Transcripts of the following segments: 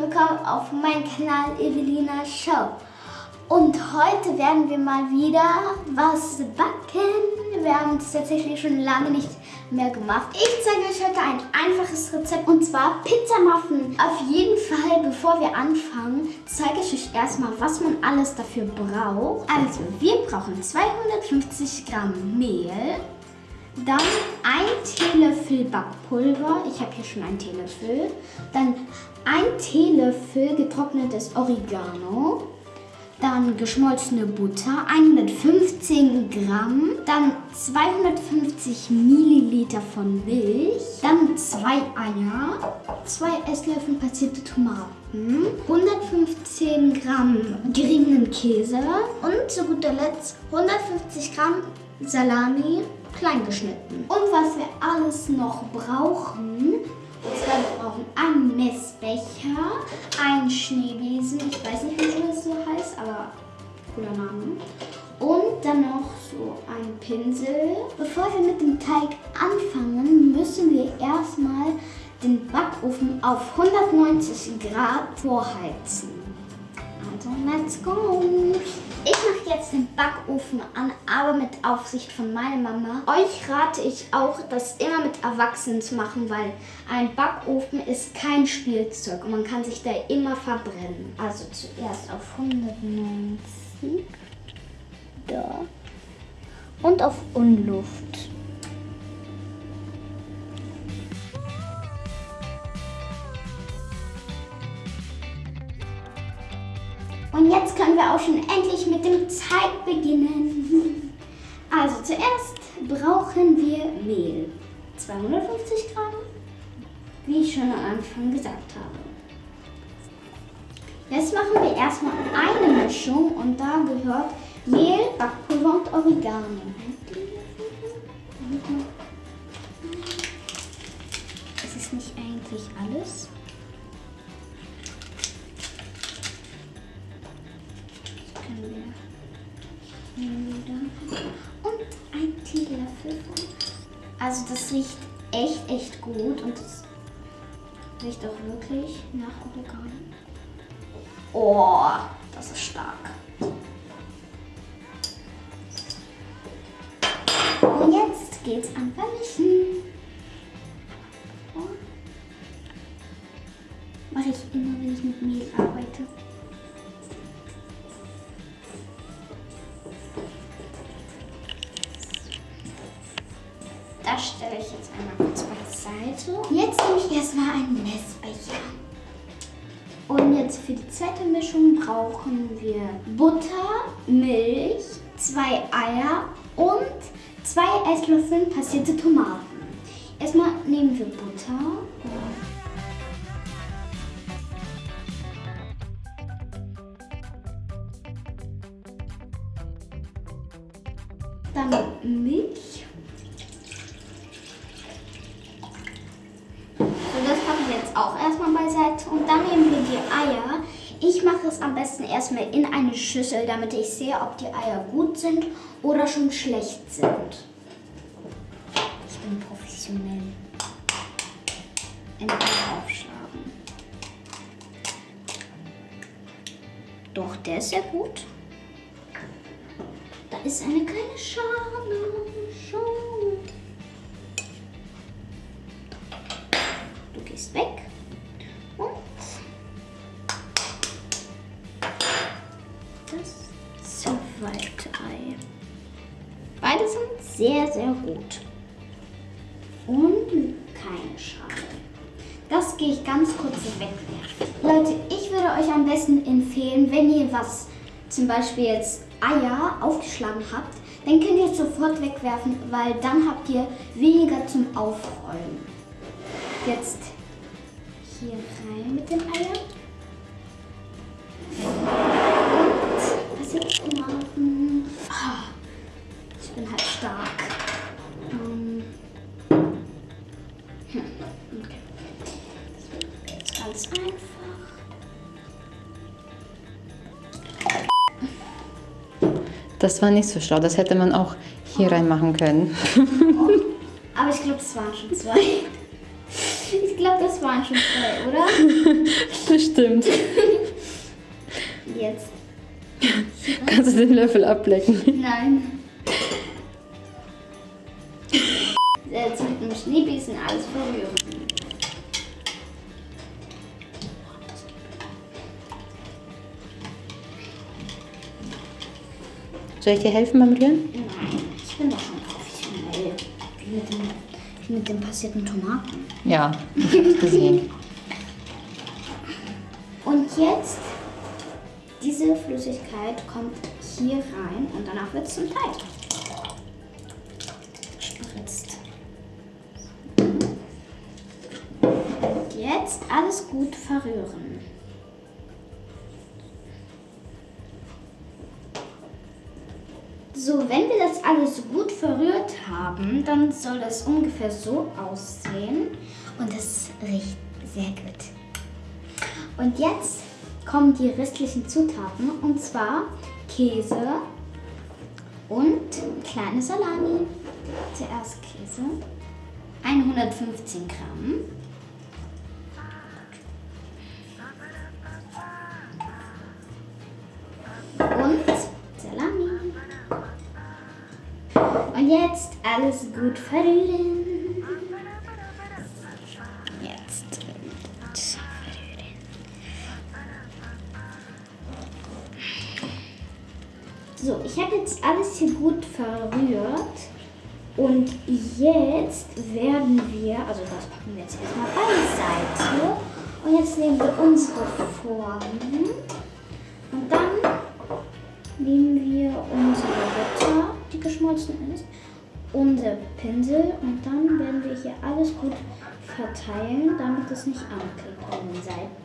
willkommen auf meinem Kanal Evelina Show. Und heute werden wir mal wieder was backen. Wir haben es tatsächlich schon lange nicht mehr gemacht. Ich zeige euch heute ein einfaches Rezept und zwar Pizzamuffin. Auf jeden Fall, bevor wir anfangen, zeige ich euch erstmal, was man alles dafür braucht. Also, wir brauchen 250 Gramm Mehl, dann ein Teelöffel Backpulver. Ich habe hier schon einen Teelöffel. Dann ein Teelöffel getrocknetes Oregano. Dann geschmolzene Butter, 115 Gramm. Dann 250 Milliliter von Milch. Dann zwei Eier. Zwei Esslöffel passierte Tomaten. 115 Gramm geriebenen Käse. Und zu guter Letzt 150 Gramm Salami klein geschnitten. Und was wir alles noch brauchen, ist, wir brauchen einen Messbecher, einen Schneebesen, ich weiß nicht, wieso das so heißt, aber cooler Name. Und dann noch so ein Pinsel. Bevor wir mit dem Teig anfangen, müssen wir erstmal den Backofen auf 190 Grad vorheizen. Also, let's go! Ich mache jetzt den Backofen an, aber mit Aufsicht von meiner Mama. Euch rate ich auch, das immer mit Erwachsenen zu machen, weil ein Backofen ist kein Spielzeug und man kann sich da immer verbrennen. Also zuerst auf 190. Da. Und auf Unluft. Wir auch schon endlich mit dem Teig beginnen. Also zuerst brauchen wir Mehl. 250 Gramm, wie ich schon am Anfang gesagt habe. Jetzt machen wir erstmal eine Mischung und da gehört Mehl, Backpulver und Oregano. Ist nicht eigentlich alles? Teelöffel von. Also das riecht echt, echt gut und das riecht auch wirklich nach Oregano. Oh, das ist stark. Und jetzt geht's an Vermischen. Mache ich immer, wenn ich mit Mehl arbeite. Beiseite. Jetzt nehme ich erstmal einen Messbecher. Und jetzt für die zweite Mischung brauchen wir Butter, Milch, zwei Eier und zwei Esslöffel passierte Tomaten. Erstmal nehmen wir Butter. Dann Milch. jetzt auch erstmal beiseite und dann nehmen wir die Eier. Ich mache es am besten erstmal in eine Schüssel, damit ich sehe, ob die Eier gut sind oder schon schlecht sind. Ich bin professionell. In Eier aufschlagen. Doch, der ist sehr gut. Da ist eine kleine Schale. Schau. Du gehst weg. Sehr, sehr gut. Und keine Schale. Das gehe ich ganz kurz wegwerfen. Leute, ich würde euch am besten empfehlen, wenn ihr was, zum Beispiel jetzt Eier aufgeschlagen habt, dann könnt ihr es sofort wegwerfen, weil dann habt ihr weniger zum Aufrollen. Jetzt hier rein mit den Eiern. Und was jetzt Tomaten. Oh, bin halt stark. Um, hm, okay. Das wird jetzt ganz einfach. Das war nicht so schlau. Das hätte man auch hier reinmachen können. Oh, aber ich glaube, es waren schon zwei. Ich glaube, das waren schon zwei, oder? Stimmt. Jetzt. Kannst du den Löffel ablecken? Nein. Jetzt mit dem Schneebesen alles verrühren. Soll ich dir helfen beim Rühren? Nein, ich bin doch schon professionell. Wie mit dem, wie mit den passierten Tomaten. Ja, ich hab's gesehen. Und jetzt, diese Flüssigkeit kommt hier rein und danach wird es zum Teig. Spritzt. Und jetzt alles gut verrühren. So, wenn wir das alles gut verrührt haben, dann soll das ungefähr so aussehen. Und das riecht sehr gut. Und jetzt kommen die restlichen Zutaten und zwar Käse und kleine Salami. Zuerst Käse, 115 Gramm. Und jetzt alles gut verrühren. Jetzt gut verrühren. So, ich habe jetzt alles hier gut verrührt. Und jetzt werden wir, also das packen wir jetzt erstmal beiseite. Und jetzt nehmen wir unsere Formen. Und dann nehmen wir unsere Butter, die geschmolzen ist, unser Pinsel und dann werden wir hier alles gut verteilen, damit es nicht anklebt an den Seiten.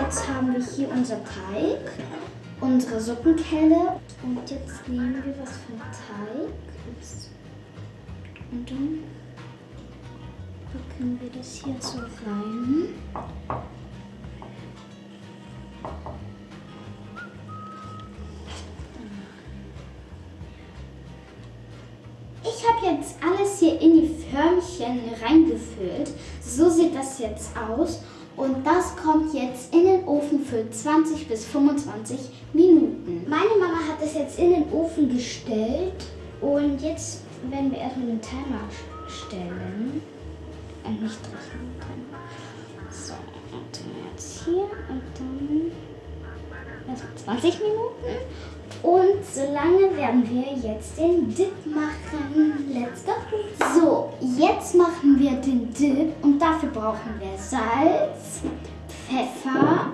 Jetzt haben wir hier unser Teig, unsere Suppenkelle und jetzt nehmen wir was vom Teig und dann packen wir das hier so rein. Habe jetzt alles hier in die Förmchen reingefüllt. So sieht das jetzt aus. Und das kommt jetzt in den Ofen für 20 bis 25 Minuten. Meine Mama hat es jetzt in den Ofen gestellt. Und jetzt werden wir erstmal den Timer stellen. Äh, nicht rechnen. Timer. So, und dann jetzt hier und dann erstmal 20 Minuten. Und solange werden wir jetzt den Dip machen. Let's go. So, jetzt machen wir den Dip und dafür brauchen wir Salz, Pfeffer,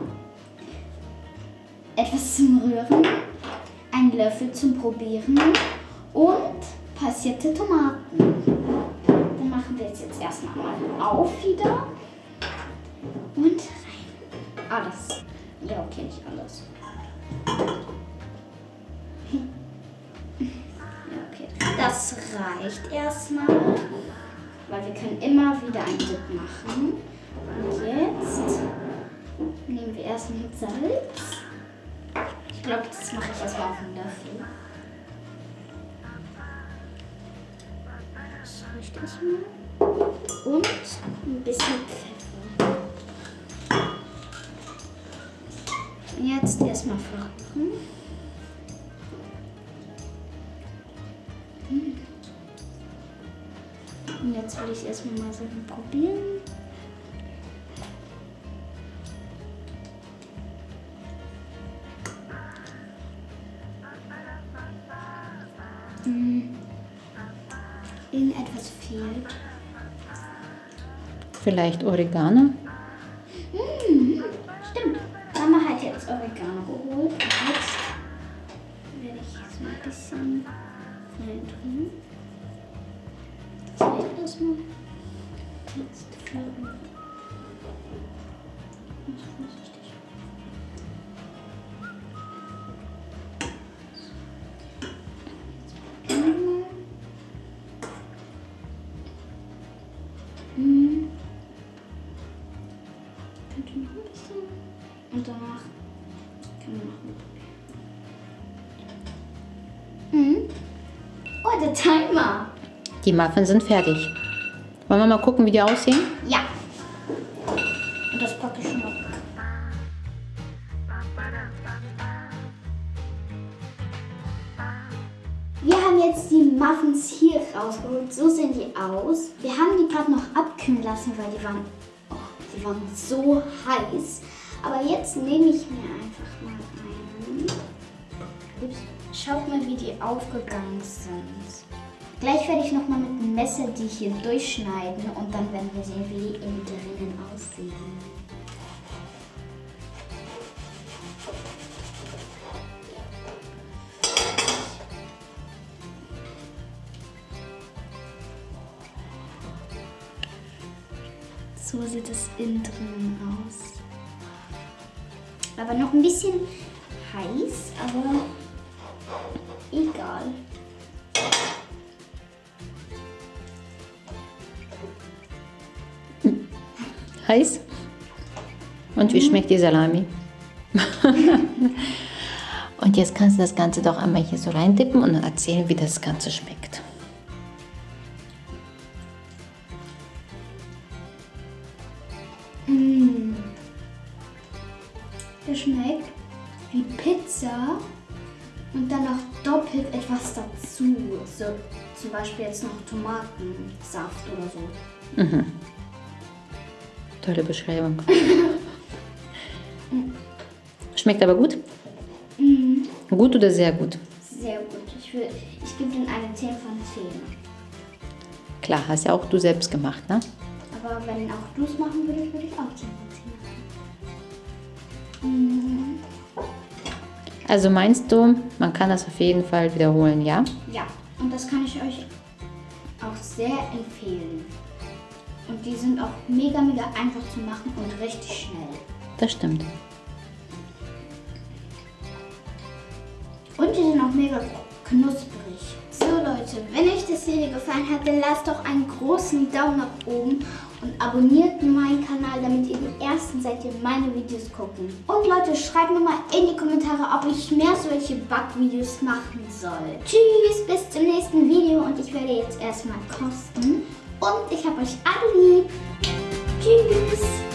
etwas zum Rühren, einen Löffel zum Probieren und passierte Tomaten. Dann machen wir es jetzt erstmal mal auf wieder und rein. Alles. Ja, okay, nicht alles. Das reicht erstmal, weil wir können immer wieder einen Dip machen. Und jetzt nehmen wir erstmal Salz. Ich glaube, das mache ich erstmal auf einen Löffel. Das reicht erstmal. Und ein bisschen Pfeffer. Und jetzt erstmal verrühren. Jetzt will ich erstmal mal so probieren. Hm. Irgendetwas fehlt. Vielleicht Oregano? Und danach können wir noch ein Mhm. Oh, der Timer. Die Muffins sind fertig. Wollen wir mal gucken, wie die aussehen? Ja. Und das packe ich schon mal. Wir haben jetzt die Muffins hier rausgeholt. So sehen die aus. Wir haben die gerade noch abkühlen lassen, weil die waren, oh, die waren so heiß. Aber jetzt nehme ich mir einfach mal einen. Ups. Schaut mal, wie die aufgegangen sind. Gleich werde ich nochmal mit dem Messer die hier durchschneiden und dann werden wir sehen, wie die innen drinnen aussehen. So sieht es innen drinnen aus. Aber noch ein bisschen heiß, aber egal. Heiß? Und wie schmeckt die Salami? und jetzt kannst du das Ganze doch einmal hier so reintippen und erzählen, wie das Ganze schmeckt. So zum Beispiel jetzt noch Tomatensaft oder so. Tolle Beschreibung. Schmeckt aber gut? Gut oder sehr gut? Sehr gut. Ich, will, ich gebe den eine 10 von 10. Klar, hast ja auch du selbst gemacht, ne? Aber wenn auch du es machen würdest, würde ich auch 10 von 10 machen. Also meinst du, man kann das auf jeden Fall wiederholen, ja? Ja, und das kann ich euch auch sehr empfehlen. Und die sind auch mega, mega einfach zu machen und richtig schnell. Das stimmt. Und die sind auch mega knusprig. Das Video gefallen hat, dann lasst doch einen großen Daumen nach oben und abonniert meinen Kanal, damit ihr die Ersten seid, die meine Videos gucken. Und Leute, schreibt mir mal in die Kommentare, ob ich mehr solche Backvideos machen soll. Tschüss, bis zum nächsten Video und ich werde jetzt erstmal kosten. Und ich habe euch alle lieb. Tschüss.